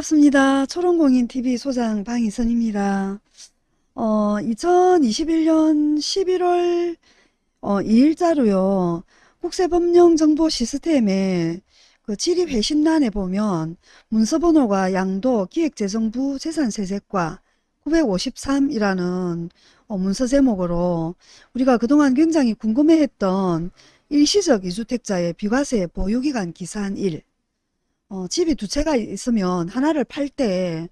반갑습니다. 초롱공인TV 소장 방희선입니다. 어, 2021년 11월 어, 2일자로요. 국세법령정보 시스템에 그 지리회신란에 보면 문서번호가 양도 기획재정부 재산세제과 953이라는 어, 문서 제목으로 우리가 그동안 굉장히 궁금해했던 일시적 이주택자의 비과세 보유기간 기산 1 어, 집이 두 채가 있으면 하나를 팔때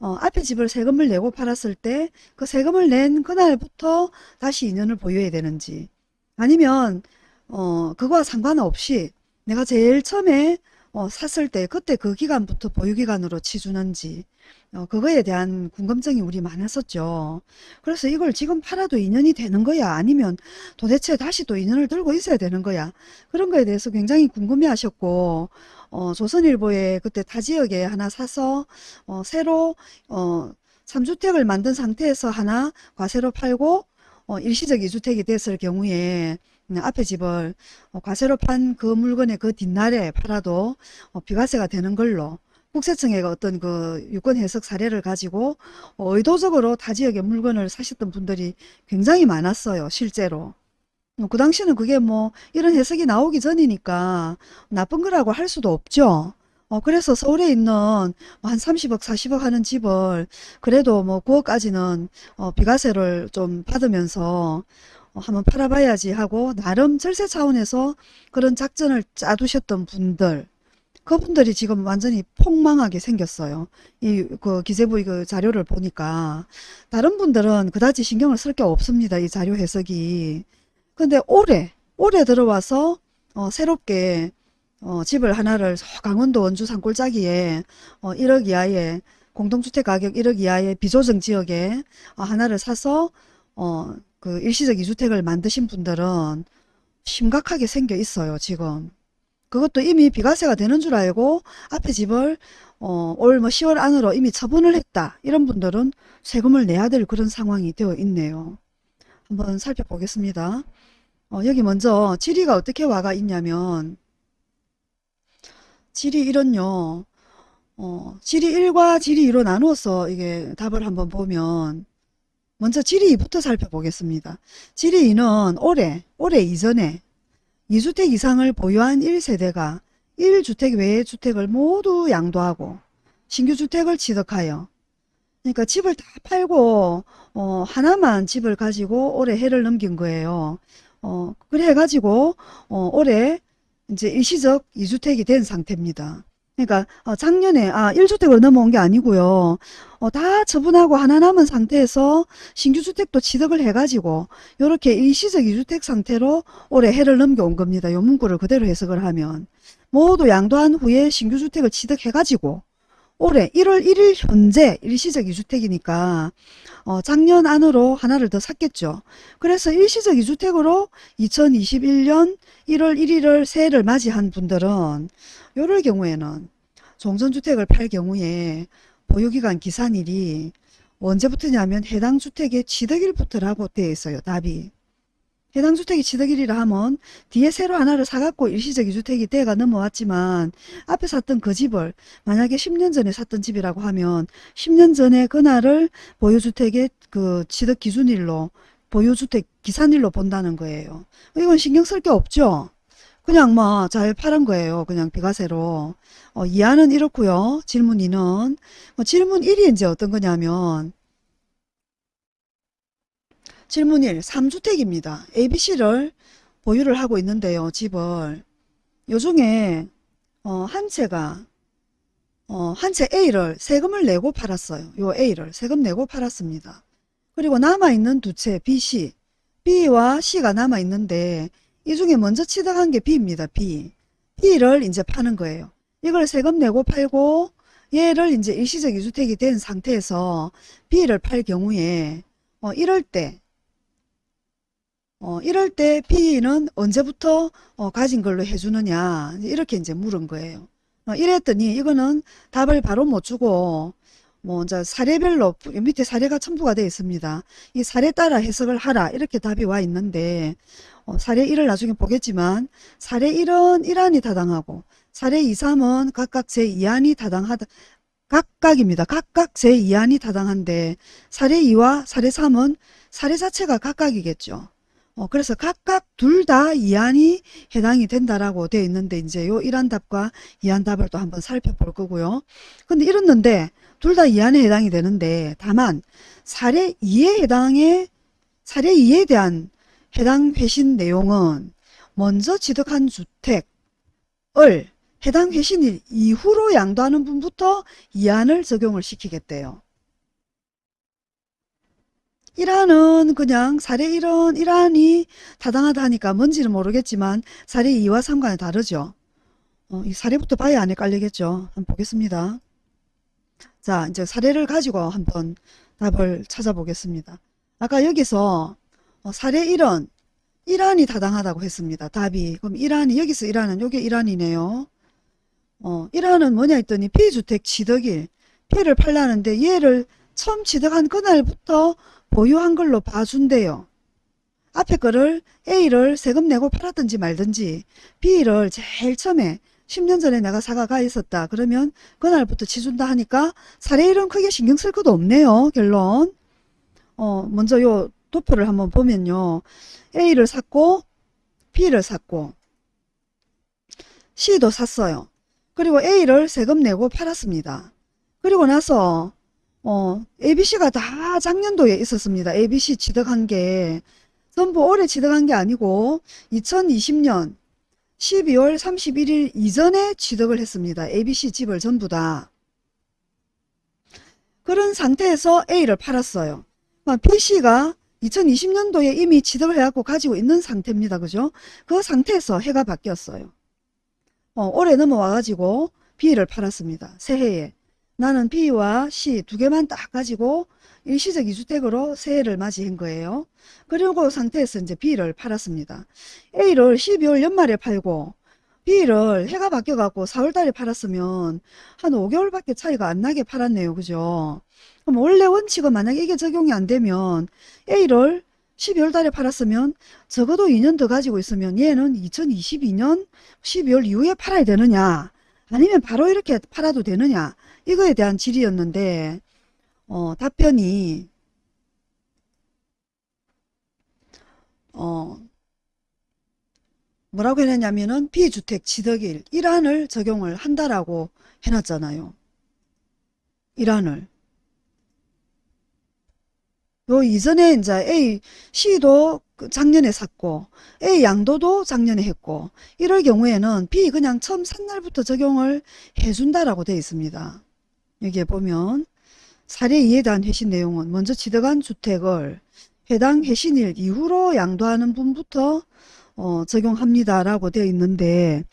어, 앞에 집을 세금을 내고 팔았을 때 그 세금을 낸 그날부터 다시 2년을 보유해야 되는지 아니면 어, 그거와 상관없이 내가 제일 처음에 어, 샀을 때 그때 그 기간부터 보유기간으로 치주는지 어, 그거에 대한 궁금증이 우리 많았었죠. 그래서 이걸 지금 팔아도 2년이 되는 거야 아니면 도대체 다시 또 2년을 들고 있어야 되는 거야 그런 거에 대해서 굉장히 궁금해 하셨고 어, 조선일보에 그때 타 지역에 하나 사서 어, 새로 어, 3주택을 만든 상태에서 하나 과세로 팔고 어, 일시적 2주택이 됐을 경우에 앞에 집을 어, 과세로 판 그 물건의 그 뒷날에 팔아도 어, 비과세가 되는 걸로 국세청의 어떤 그 유권 해석 사례를 가지고 어, 의도적으로 타 지역의 물건을 사셨던 분들이 굉장히 많았어요. 실제로. 그 당시는 그게 뭐 이런 해석이 나오기 전이니까 나쁜 거라고 할 수도 없죠. 어, 그래서 서울에 있는 뭐한 30억, 40억 하는 집을 그래도 뭐 9억까지는 어, 비과세를 좀 받으면서 어, 한번 팔아봐야지 하고 나름 절세 차원에서 그런 작전을 짜두셨던 분들 그분들이 지금 완전히 폭망하게 생겼어요. 이 그 기재부 그 자료를 보니까 다른 분들은 그다지 신경을 쓸 게 없습니다. 이 자료 해석이. 근데 올해 올해 들어와서 어, 새롭게 어, 집을 하나를 강원도 원주 산골짜기에 어, 1억 이하의 공동주택 가격 1억 이하의 비조정 지역에 어, 하나를 사서 어, 그 일시적 이주택을 만드신 분들은 심각하게 생겨 있어요 지금. 그것도 이미 비과세가 되는 줄 알고 앞에 집을 어, 올 뭐 10월 안으로 이미 처분을 했다. 이런 분들은 세금을 내야 될 그런 상황이 되어 있네요. 한번 살펴보겠습니다 어, 여기 먼저 지리가 어떻게 와가 있냐면 지리 1은요 어, 지리 1과 지리 2로 나누어서 이게 답을 한번 보면 먼저 지리 2부터 살펴보겠습니다. 지리 2는 올해, 올해 이전에 2주택 이상을 보유한 1세대가 1주택 외의 주택을 모두 양도하고 신규 주택을 취득하여 그러니까 집을 다 팔고 어, 하나만 집을 가지고 올해 해를 넘긴 거예요. 어, 그래 해가지고 어, 올해 이제 일시적 2주택이 된 상태입니다. 그러니까 어, 작년에 아 1주택으로 넘어온 게 아니고요. 어, 다 처분하고 하나 남은 상태에서 신규주택도 취득을 해가지고 이렇게 일시적 2주택 상태로 올해 해를 넘겨온 겁니다. 요 문구를 그대로 해석을 하면 모두 양도한 후에 신규주택을 취득해가지고 올해 1월 1일 현재 일시적 2주택이니까 어, 작년 안으로 하나를 더 샀겠죠. 그래서 일시적 2주택으로 2021년 1월 1일을 새해를 맞이한 분들은 요럴 경우에는 종전주택을 팔 경우에 보유기간 기산일이 언제부터냐면 해당 주택의 취득일부터라고 되어 있어요. 답이. 해당 주택이 취득일이라 하면 뒤에 새로 하나를 사갖고 일시적 이주택이 돼가 넘어왔지만 앞에 샀던 그 집을 만약에 10년 전에 샀던 집이라고 하면 10년 전에 그날을 보유주택의 그 취득 기준일로 보유주택 기산일로 본다는 거예요. 이건 신경 쓸 게 없죠. 그냥 뭐잘 팔은 거예요. 그냥 비과세로. 어, 이하는 이렇고요. 질문 2는 뭐 질문 1이 이제 어떤 거냐면 질문 1. 3주택입니다. ABC를 보유를 하고 있는데요. 집을. 요 중에 어, 한 채가 어, 한 채 A를 세금을 내고 팔았어요. 요 A를 세금 내고 팔았습니다. 그리고 남아있는 두 채 B, C. B와 C가 남아있는데 이 중에 먼저 취득한 게 B입니다. B. B를 이제 파는 거예요. 이걸 세금 내고 팔고 얘를 이제 일시적 이주택이 된 상태에서 B를 팔 경우에 어, 이럴 때 어, 이럴 때 B는 언제부터 어, 가진 걸로 해주느냐 이렇게 이제 물은 거예요. 어, 이랬더니 이거는 답을 바로 못 주고 뭐 이제 사례별로 밑에 사례가 첨부가 되어 있습니다. 이 사례 따라 해석을 하라 이렇게 답이 와 있는데 어, 사례 1을 나중에 보겠지만 사례 1은 1안이 타당하고 사례 2, 3은 각각 제2안이 타당하다 각각입니다. 각각 제2안이 타당한데 사례 2와 사례 3은 사례 자체가 각각이겠죠. 어, 그래서 각각 둘 다 이안이 해당이 된다라고 되어 있는데 이제 요 1안 답과 2안 답을 또 한번 살펴볼 거고요. 근데 이렇는데 둘 다 이안에 해당이 되는데 다만 사례 2에 해당해 사례 2에 대한 해당 회신 내용은 먼저 취득한 주택을 해당 회신 일 이후로 양도하는 분부터 이안을 적용을 시키겠대요. 1안은 그냥 사례 1은 1안이 타당하다 하니까 뭔지는 모르겠지만 사례 2와 3과는 다르죠. 어, 이 사례부터 봐야 안에 깔리겠죠. 한번 보겠습니다. 자 이제 사례를 가지고 한번 답을 찾아보겠습니다. 아까 여기서 어, 사례 1은 1안이 타당하다고 했습니다. 답이 그럼 1안이 여기서 1안은 요게 1안이네요. 어, 1안은 뭐냐 했더니 피주택 취득일 피를 팔라는데 얘를 처음 취득한 그날부터 보유한 걸로 봐준대요. 앞에 거를 A를 세금 내고 팔았든지 말든지 B를 제일 처음에 10년 전에 내가 사과가 있었다. 그러면 그날부터 치준다 하니까 사례 1은 크게 신경 쓸 것도 없네요. 결론. 어, 먼저 요 도표를 한번 보면요. A를 샀고 B를 샀고 C도 샀어요. 그리고 A를 세금 내고 팔았습니다. 그리고 나서 어, ABC가 다 작년도에 있었습니다. ABC 취득한 게 전부 올해 취득한 게 아니고 2020년 12월 31일 이전에 취득을 했습니다. ABC 집을 전부 다. 그런 상태에서 A를 팔았어요. BC가 2020년도에 이미 취득을 해갖고 가지고 있는 상태입니다. 그죠? 그 상태에서 해가 바뀌었어요. 어, 올해 넘어와가지고 B를 팔았습니다. 새해에. 나는 B와 C 두 개만 딱 가지고 일시적 이주택으로 새해를 맞이한 거예요. 그리고 상태에서 이제 B를 팔았습니다. A를 12월 연말에 팔고 B를 해가 바뀌어갖고 4월달에 팔았으면 한 5개월밖에 차이가 안 나게 팔았네요. 그죠? 그럼 원래 원칙은 만약에 이게 적용이 안 되면 A를 12월 달에 팔았으면 적어도 2년 더 가지고 있으면 얘는 2022년 12월 이후에 팔아야 되느냐 아니면 바로 이렇게 팔아도 되느냐 이거에 대한 질의였는데 어, 답변이 어, 뭐라고 해놨냐면은 비주택 취득일 1안을 적용을 한다라고 해놨잖아요. 1안을. 요 이전에 이제 A, C도 그 작년에 샀고 A 양도도 작년에 했고 이럴 경우에는 B 그냥 처음 산 날부터 적용을 해준다라고 되어 있습니다. 여기에 보면 사례 2에 대한 회신 내용은 먼저 취득한 주택을 해당 회신일 이후로 양도하는 분부터 어, 적용합니다라고 되어 있는데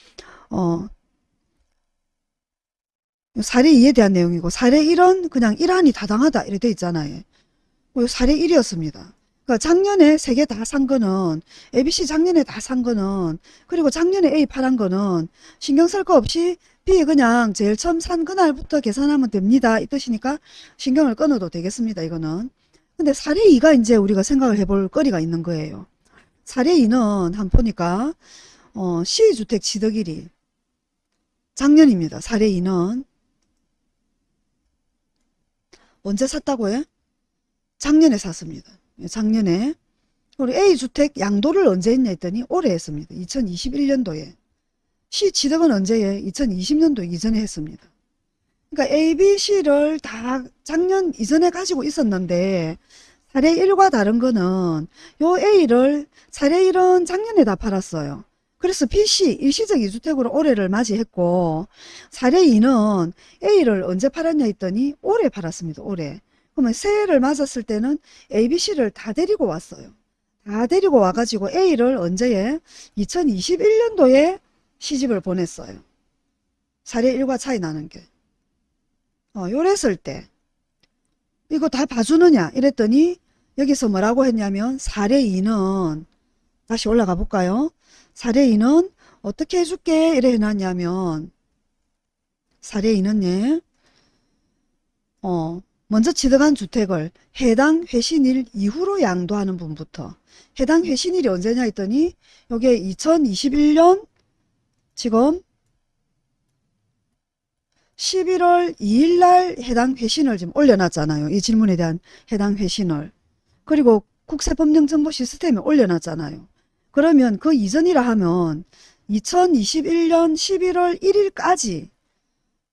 어, 사례 2에 대한 내용이고 사례 1은 그냥 1안이 타당하다 이렇게 되어 있잖아요. 사례 1이었습니다. 그러니까 작년에 세 개 다 산 거는 ABC 작년에 다 산 거는 그리고 작년에 A 팔은 거는 신경 쓸 거 없이 B 그냥 제일 처음 산 그날부터 계산하면 됩니다. 이 뜻이니까 신경을 끊어도 되겠습니다. 이거는. 근데 사례 2가 이제 우리가 생각을 해볼 거리가 있는 거예요. 사례 2는 한 보니까 어, 시주택 취득일이 작년입니다. 사례 2는 언제 샀다고요? 작년에 샀습니다. 작년에 우리 A주택 양도를 언제 했냐 했더니 올해 했습니다. 2021년도에 C 취득은 언제에 2020년도 이전에 했습니다. 그러니까 A, B, C를 다 작년 이전에 가지고 있었는데 사례 1과 다른 거는 요 A를 사례 1은 작년에 다 팔았어요. 그래서 B, C 일시적 이주택으로 올해를 맞이했고 사례 2는 A를 언제 팔았냐 했더니 올해 팔았습니다. 올해. 그러면 새해를 맞았을 때는 A, B, C를 다 데리고 왔어요. 다 데리고 와가지고 A를 언제에 2021년도에 시집을 보냈어요. 사례 1과 차이 나는 게. 어, 요랬을 때 이거 다 봐주느냐 이랬더니 여기서 뭐라고 했냐면 사례 2는 다시 올라가 볼까요? 사례 2는 어떻게 해줄게 이래 해놨냐면 사례 2는 예. 어, 먼저 취득한 주택을 해당 회신일 이후로 양도하는 분부터 해당 회신일이 언제냐 했더니 요게 2021년 지금 11월 2일 날 해당 회신을 지금 올려놨잖아요. 이 질문에 대한 해당 회신을. 그리고 국세법령정보 시스템에 올려놨잖아요. 그러면 그 이전이라 하면 2021년 11월 1일까지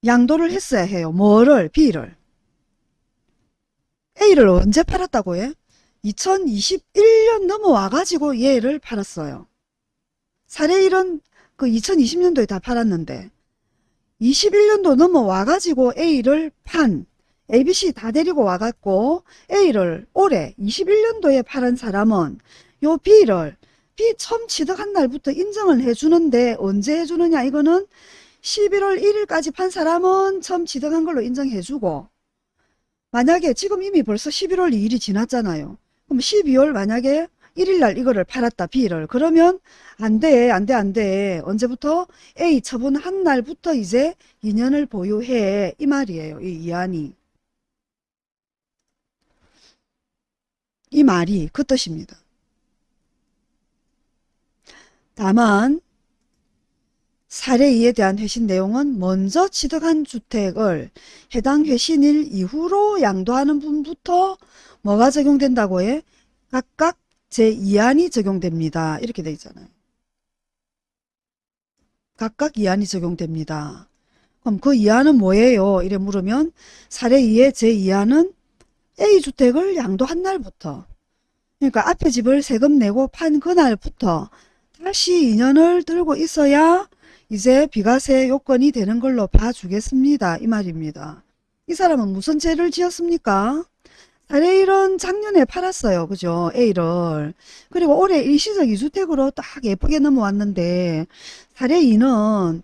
양도를 했어야 해요. 뭐를? B를. A를 언제 팔았다고 해? 2021년 넘어와가지고 얘를 팔았어요. 사례 1은 그 2020년도에 다 팔았는데 21년도 넘어와가지고 A를 판 ABC 다 데리고 와갖고 A를 올해 21년도에 팔은 사람은 요 B를 B 처음 취득한 날부터 인정을 해주는데 언제 해주느냐 이거는 11월 1일까지 판 사람은 처음 취득한 걸로 인정해주고 만약에 지금 이미 벌써 11월 2일이 지났잖아요. 그럼 12월 만약에 1일날 이거를 팔았다 B를 그러면 안 돼 안 돼 안 돼. 언제부터? A 처분한 날부터 이제 2년을 보유해. 이 말이에요 이 이안이. 이 말이 그 뜻입니다. 다만 사례 2에 대한 회신 내용은 먼저 취득한 주택을 해당 회신일 이후로 양도하는 분부터 뭐가 적용된다고 해? 각각 제2안이 적용됩니다. 이렇게 돼 있잖아요. 각각 2안이 적용됩니다. 그럼 그 2안은 뭐예요? 이래 물으면 사례 2의 제2안은 A주택을 양도한 날부터 그러니까 앞에 집을 세금 내고 판 그날부터 다시 2년을 들고 있어야 이제 비과세 요건이 되는 걸로 봐주겠습니다. 이 말입니다. 이 사람은 무슨 죄를 지었습니까? 사례 1은 작년에 팔았어요. 그죠? A를. 그리고 올해 일시적 2주택으로 딱 예쁘게 넘어왔는데 사례 2는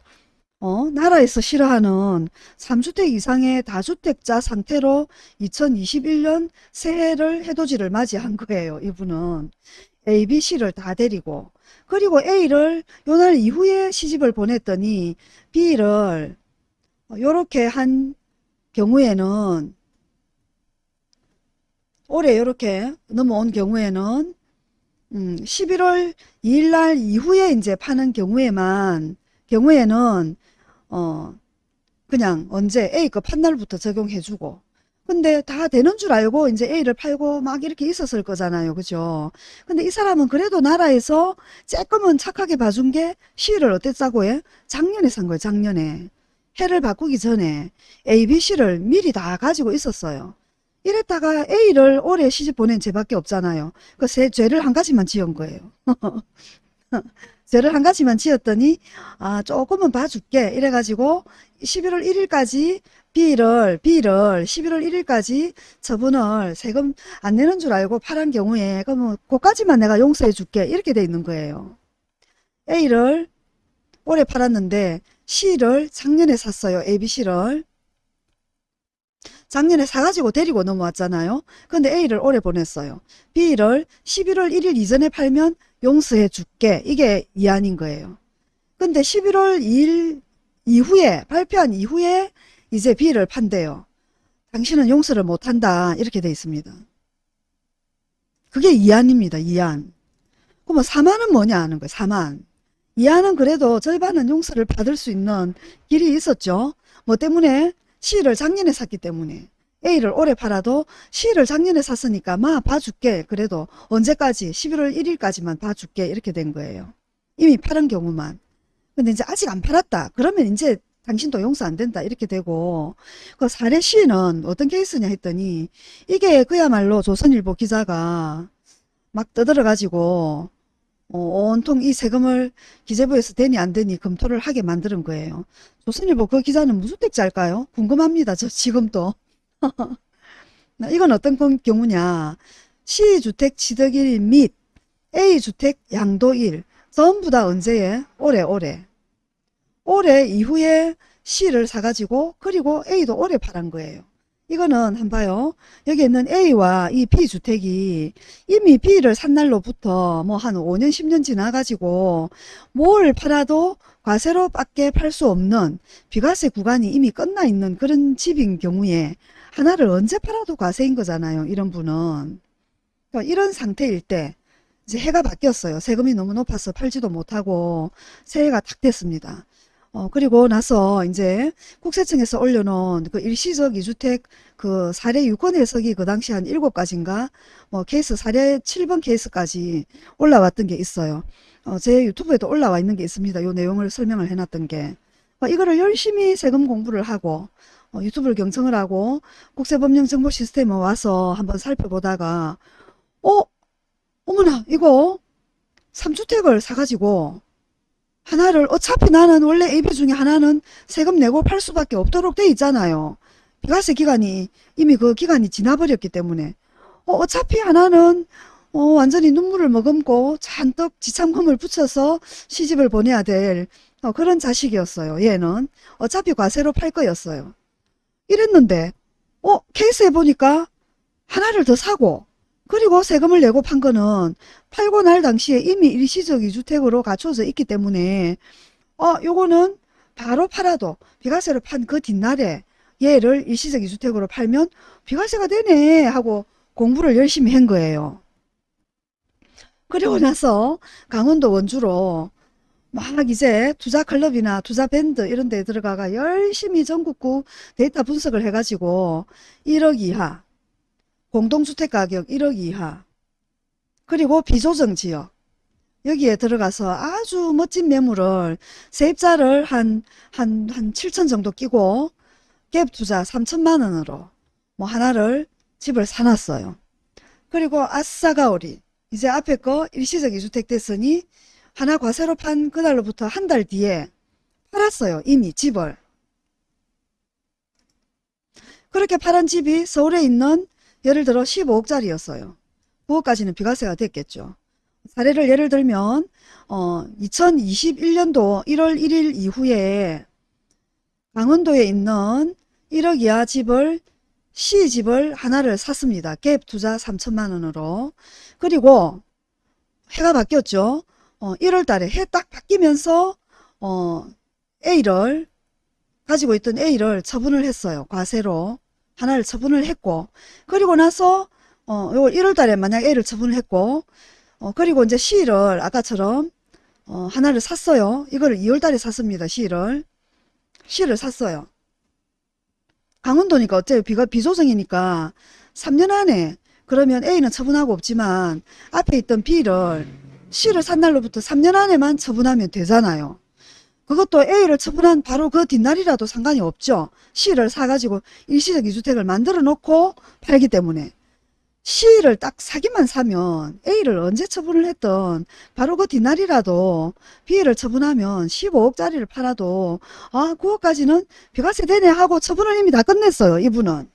어, 나라에서 싫어하는 3주택 이상의 다주택자 상태로 2021년 새해를 해돋이를 맞이한 거예요. 이분은 A, B, C를 다 데리고 그리고 A를 요날 이후에 시집을 보냈더니 B를 요렇게 한 경우에는 올해 이렇게 넘어온 경우에는 음, 11월 2일 날 이후에 이제 파는 경우에만 경우에는 어 그냥 언제 A급 판 날부터 적용해주고 근데 다 되는 줄 알고 이제 A를 팔고 막 이렇게 있었을 거잖아요. 그죠? 근데 이 사람은 그래도 나라에서 조금은 착하게 봐준 게 C를 어땠다고 해? 작년에 산 거예요. 작년에. 해를 바꾸기 전에 A, B, C를 미리 다 가지고 있었어요. 이랬다가 A를 올해 시집 보낸 죄밖에 없잖아요. 그 세 죄를 한 가지만 지은 거예요. 죄를 한 가지만 지었더니 아 조금은 봐줄게 이래가지고 11월 1일까지 B를 B를 11월 1일까지 처분을 세금 안 내는 줄 알고 팔한 경우에 그러면 그까지만 내가 용서해 줄게 이렇게 돼 있는 거예요. A를 올해 팔았는데 C를 작년에 샀어요. ABC를 작년에 사가지고 데리고 넘어왔잖아요. 근데 A를 올해 보냈어요. B를 11월 1일 이전에 팔면 용서해 줄게. 이게 이안인 거예요. 근데 11월 2일 이후에 발표한 이후에 이제 B를 판대요. 당신은 용서를 못한다. 이렇게 돼 있습니다. 그게 이안입니다. 이안. 그러면 4만은 뭐냐 하는 거예요. 4만. 이안은 그래도 절반은 용서를 받을 수 있는 길이 있었죠. 뭐 때문에 C를 작년에 샀기 때문에. A를 올해 팔아도 C를 작년에 샀으니까 마 봐줄게. 그래도 언제까지? 11월 1일까지만 봐줄게. 이렇게 된 거예요. 이미 팔은 경우만. 근데 이제 아직 안 팔았다. 그러면 이제 당신도 용서 안 된다. 이렇게 되고. 그 사례 C는 어떤 케이스냐 했더니 이게 그야말로 조선일보 기자가 막 떠들어 가지고 어, 온통 이 세금을 기재부에서 되니 안 되니 검토를 하게 만드는 거예요. 조선일보 그 기자는 무슨 택자일까요? 궁금합니다. 저 지금도. 이건 어떤 경우냐. C주택 취득일 및 A주택 양도일 전부 다 언제에? 올해 올해. 올해 이후에 C를 사가지고 그리고 A도 올해 팔은 거예요. 이거는 한번 봐요. 여기 있는 A와 이 B주택이 이미 B를 산 날로부터 뭐 한 5년 10년 지나가지고 뭘 팔아도 과세로 밖에 팔 수 없는 비과세 구간이 이미 끝나 있는 그런 집인 경우에 하나를 언제 팔아도 과세인 거잖아요. 이런 분은. 그러니까 이런 상태일 때 이제 해가 바뀌었어요. 세금이 너무 높아서 팔지도 못하고 새해가 딱 됐습니다. 어, 그리고 나서 이제 국세청에서 올려놓은 그 일시적 이주택 그 사례 유권 해석이 그 당시 한 7가지인가 뭐 케이스 사례 7번 케이스까지 올라왔던 게 있어요. 어, 제 유튜브에도 올라와 있는 게 있습니다. 요 내용을 설명을 해놨던 게. 어, 이거를 열심히 세금 공부를 하고 어, 유튜브를 경청을 하고 국세법령 정보 시스템에 와서 한번 살펴보다가 어? 어머나 이거 3주택을 사가지고 하나를 어차피 나는 원래 AB 중에 하나는 세금 내고 팔 수밖에 없도록 돼 있잖아요. 비과세 기간이 이미 그 기간이 지나버렸기 때문에 어, 어차피 하나는 어, 완전히 눈물을 머금고 잔뜩 지참금을 붙여서 시집을 보내야 될 어, 그런 자식이었어요. 얘는 어차피 과세로 팔 거였어요. 이랬는데 어 케이스에 보니까 하나를 더 사고 그리고 세금을 내고 판 거는 팔고 날 당시에 이미 일시적 이주택으로 갖춰져 있기 때문에 어 요거는 바로 팔아도 비과세로 판 그 뒷날에 얘를 일시적 이주택으로 팔면 비과세가 되네 하고 공부를 열심히 한 거예요. 그리고 나서 강원도 원주로 막 이제 투자 클럽이나 투자 밴드 이런 데 들어가가 열심히 전국구 데이터 분석을 해가지고 1억 이하 공동주택 가격 1억 이하 그리고 비조정 지역 여기에 들어가서 아주 멋진 매물을 세입자를 한, 한, 한 7천 정도 끼고 갭 투자 3천만 원으로 뭐 하나를 집을 사놨어요. 그리고 아싸가오리 이제 앞에 거 일시적 이주택 됐으니 하나 과세로 판 그날로부터 한 달 뒤에 팔았어요. 이미 집을. 그렇게 팔은 집이 서울에 있는 예를 들어 15억짜리였어요. 9억까지는 비과세가 됐겠죠. 사례를 예를 들면 어, 2021년도 1월 1일 이후에 강원도에 있는 1억 이하 집을 시집을 하나를 샀습니다. 갭 투자 3천만 원으로. 그리고 해가 바뀌었죠. 어, 1월 달에 해 딱 바뀌면서 어, A를 가지고 있던 A를 처분을 했어요. 과세로 하나를 처분을 했고 그리고 나서 어, 요 1월 달에 만약 A를 처분을 했고 어, 그리고 이제 C를 아까처럼 어, 하나를 샀어요. 이거를 2월 달에 샀습니다. C를 C를 샀어요. 강원도니까 어째요? 비가 비조정이니까 3년 안에 그러면 A는 처분하고 없지만 앞에 있던 B를 C를 산 날로부터 3년 안에만 처분하면 되잖아요. 그것도 A를 처분한 바로 그 뒷날이라도 상관이 없죠. C를 사가지고 일시적 이주택을 만들어 놓고 팔기 때문에 C를 딱 사기만 사면 A를 언제 처분을 했던 바로 그 뒷날이라도 B를 처분하면 15억짜리를 팔아도 아 9억까지는 비과세 되네 하고 처분을 이미 다 끝냈어요. 이분은.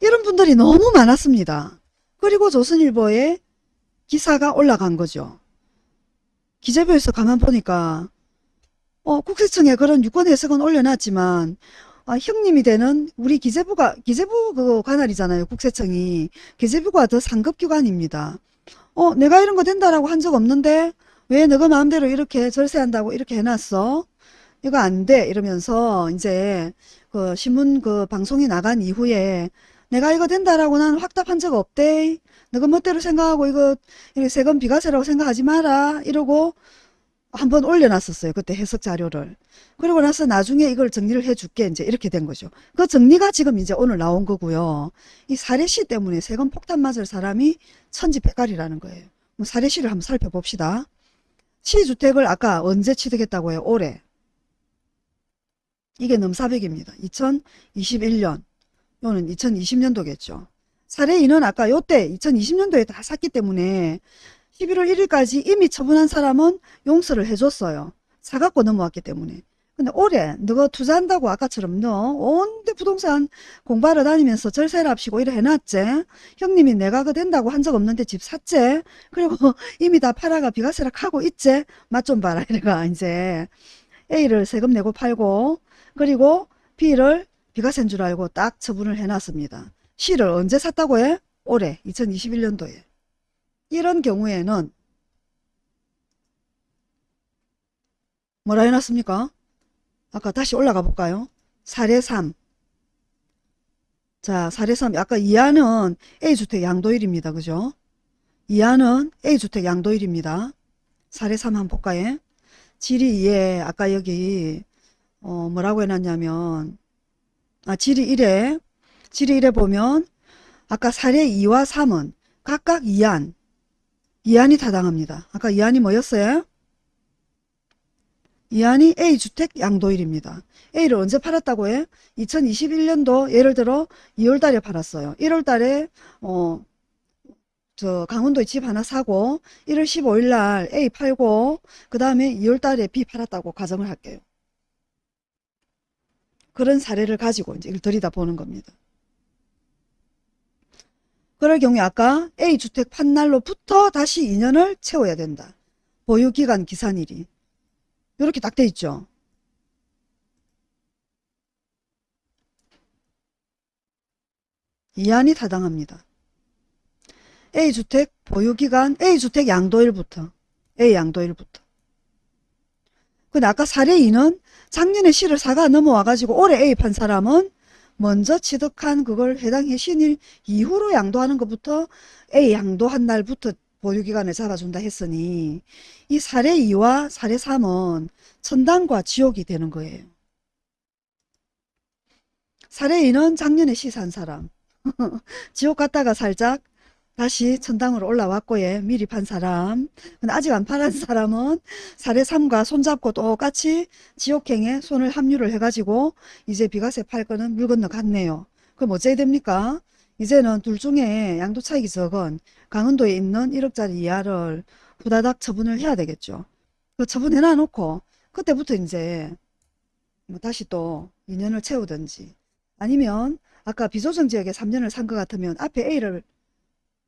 이런 분들이 너무 많았습니다. 그리고 조선일보에 기사가 올라간 거죠. 기재부에서 가만 보니까 어, 국세청에 그런 유권 해석은 올려놨지만 아, 형님이 되는 우리 기재부가 기재부 그 관할이잖아요. 국세청이 기재부가 더 상급 기관입니다. 어, 내가 이런 거 된다라고 한 적 없는데 왜 너가 마음대로 이렇게 절세한다고 이렇게 해놨어? 이거 안 돼. 이러면서 이제 그 신문 그 방송이 나간 이후에 내가 이거 된다라고 나는 확답한 적 없대. 너가 멋대로 생각하고 이거 세금 비과세라고 생각하지 마라. 이러고 한번 올려놨었어요. 그때 해석 자료를. 그리고 나서 나중에 이걸 정리를 해줄게. 이제 이렇게 된 거죠. 그 정리가 지금 이제 오늘 나온 거고요. 이 사례시 때문에 세금 폭탄 맞을 사람이 천지백갈이라는 거예요. 뭐 사례시를 한번 살펴봅시다. 시주택을 아까 언제 취득했다고 해요? 올해. 이게 넘사백입니다. 2021년. 요는 2020년도겠죠. 사례인은 아까 요때 2020년도에 다 샀기 때문에 11월 1일까지 이미 처분한 사람은 용서를 해줬어요. 사갖고 넘어왔기 때문에. 근데 올해 너가 투자한다고 아까처럼 너 온데 부동산 공부하러 다니면서 절세를 합시고 이래 해놨지. 형님이 내가 그 된다고 한 적 없는데 집 샀지. 그리고 이미 다 팔아가 비과세를 하고 있지. 맛 좀 봐라 이래가 이제 A를 세금 내고 팔고 그리고 B를 비과세인 줄 알고 딱 처분을 해놨습니다. C를 언제 샀다고 해? 올해 2021년도에. 이런 경우에는 뭐라 해놨습니까? 아까 다시 올라가 볼까요? 사례 3. 자, 사례 3. 아까 이하는 A주택 양도일입니다. 그죠? 이하는 A주택 양도일입니다. 사례 3 한번 볼까요? 질의 2에 아까 여기 어 뭐라고 해놨냐면 아 질의 1에 질의 1에 보면 아까 사례 2와 3은 각각 2안 2안이 타당합니다. 아까 2안이 뭐였어요? 2안이 A주택 양도일입니다. A를 언제 팔았다고 해? 2021년도 예를 들어 2월달에 팔았어요. 1월달에 어, 저 강원도에 집 하나 사고 1월 15일 날 A 팔고 그 다음에 2월달에 B 팔았다고 가정을 할게요. 그런 사례를 가지고 이제 들이다 보는 겁니다. 그럴 경우에 아까 A주택 판날로부터 다시 2년을 채워야 된다. 보유기간 기산일이. 이렇게 딱 돼 있죠. 이안이 타당합니다. A주택 보유기간 A주택 양도일부터 A 양도일부터 근데 아까 사례 2는 작년에 C를 사가 넘어와가지고 올해 A 판 사람은 먼저 취득한 그걸 해당 해신일 이후로 양도하는 것부터 A 양도한 날부터 보유기간을 잡아준다 했으니 이 사례 2와 사례 3은 천당과 지옥이 되는 거예요. 사례 2는 작년에 C 산 사람 지옥 갔다가 살짝 다시 천당으로 올라왔고 예 미리 판 사람. 근데 아직 안 팔은 사람은 사례 3과 손잡고 똑같이 지옥행에 손을 합류를 해가지고 이제 비과세 팔 거는 물 건너 갔네요. 그럼 어째야 됩니까? 이제는 둘 중에 양도 차익이 적은 강원도에 있는 1억짜리 이하를 후다닥 처분을 해야 되겠죠. 그 처분해 놔놓고 그때부터 이제 뭐 다시 또 2년을 채우든지 아니면 아까 비조정 지역에 3년을 산 것 같으면 앞에 A를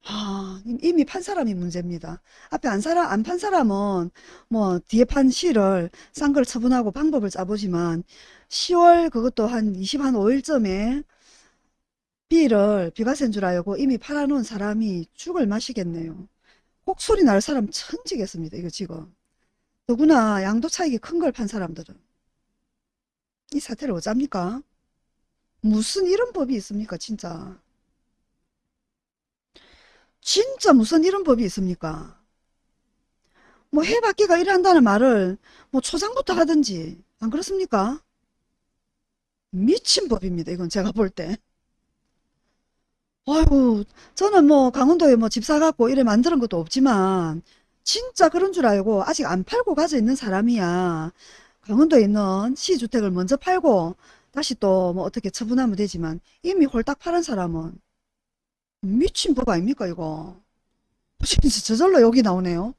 아, 이미 판 사람이 문제입니다. 앞에 안 사람, 안 판 사람은 뭐 뒤에 판 C를 싼 걸 처분하고 방법을 짜보지만 10월 그것도 한 20, 한 5일쯤에 B를 비과세인 줄 알고 이미 팔아놓은 사람이 죽을 맛이겠네요. 혹소리 날 사람 천지겠습니다. 이거 지금. 더구나 양도 차익이 큰 걸 판 사람들은. 이 사태를 어쩝니까? 무슨 이런 법이 있습니까 진짜. 진짜 무슨 이런 법이 있습니까? 뭐 해받기가 일한다는 말을 뭐 초장부터 하든지 안 그렇습니까? 미친 법입니다. 이건 제가 볼 때. 아이고 저는 뭐 강원도에 뭐 집 사갖고 이래 만드는 것도 없지만 진짜 그런 줄 알고 아직 안 팔고 가져 있는 사람이야. 강원도에 있는 시주택을 먼저 팔고 다시 또 뭐 어떻게 처분하면 되지만 이미 홀딱 팔은 사람은 미친 법 아닙니까 이거? 진짜 저절로 여기 나오네요?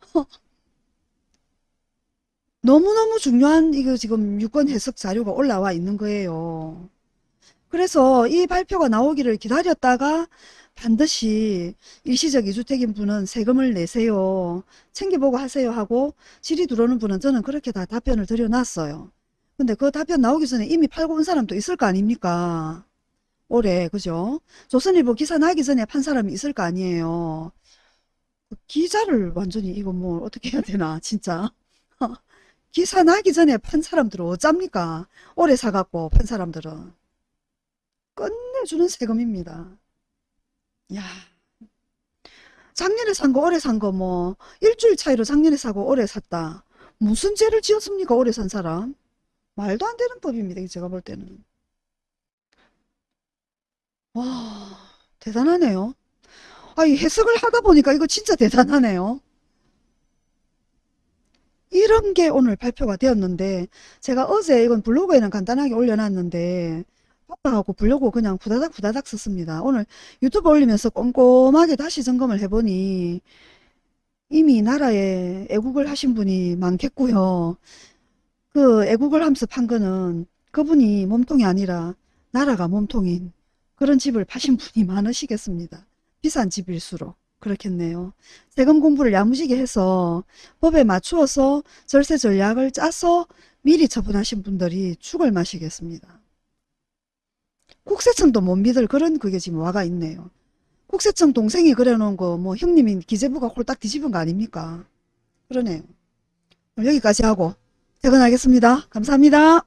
너무너무 중요한 이거 지금 유권 해석 자료가 올라와 있는 거예요. 그래서 이 발표가 나오기를 기다렸다가 반드시 일시적 이주택인 분은 세금을 내세요. 챙겨보고 하세요 하고 질의 들어오는 분은 저는 그렇게 다 답변을 드려놨어요. 근데 그 답변 나오기 전에 이미 팔고 온 사람도 있을 거 아닙니까 올해 그죠? 조선일보 기사 나기 전에 판 사람이 있을 거 아니에요. 그 기자를 완전히 이거 뭐 어떻게 해야 되나 진짜. 기사 나기 전에 판 사람들은 어쩝니까? 오래 사갖고 판 사람들은. 끝내주는 세금입니다. 야 작년에 산 거 올해 산 거 뭐 일주일 차이로 작년에 사고 올해 샀다. 무슨 죄를 지었습니까? 올해 산 사람. 말도 안 되는 법입니다. 제가 볼 때는. 와 대단하네요. 아, 이 해석을 하다 보니까 이거 진짜 대단하네요. 이런 게 오늘 발표가 되었는데 제가 어제 이건 블로그에는 간단하게 올려놨는데 바빠갖고 블로그 그냥 후다닥 후다닥 썼습니다. 오늘 유튜브 올리면서 꼼꼼하게 다시 점검을 해보니 이미 나라에 애국을 하신 분이 많겠고요. 그 애국을 판 거는 그분이 몸통이 아니라 나라가 몸통인 그런 집을 파신 분이 많으시겠습니다. 비싼 집일수록 그렇겠네요. 세금 공부를 야무지게 해서 법에 맞추어서 절세 전략을 짜서 미리 처분하신 분들이 죽을 맛이겠습니다. 국세청도 못 믿을 그런 그게 지금 와가 있네요. 국세청 동생이 그려놓은 거 뭐 형님이 기재부가 홀딱 뒤집은 거 아닙니까? 그러네요. 여기까지 하고 퇴근하겠습니다. 감사합니다.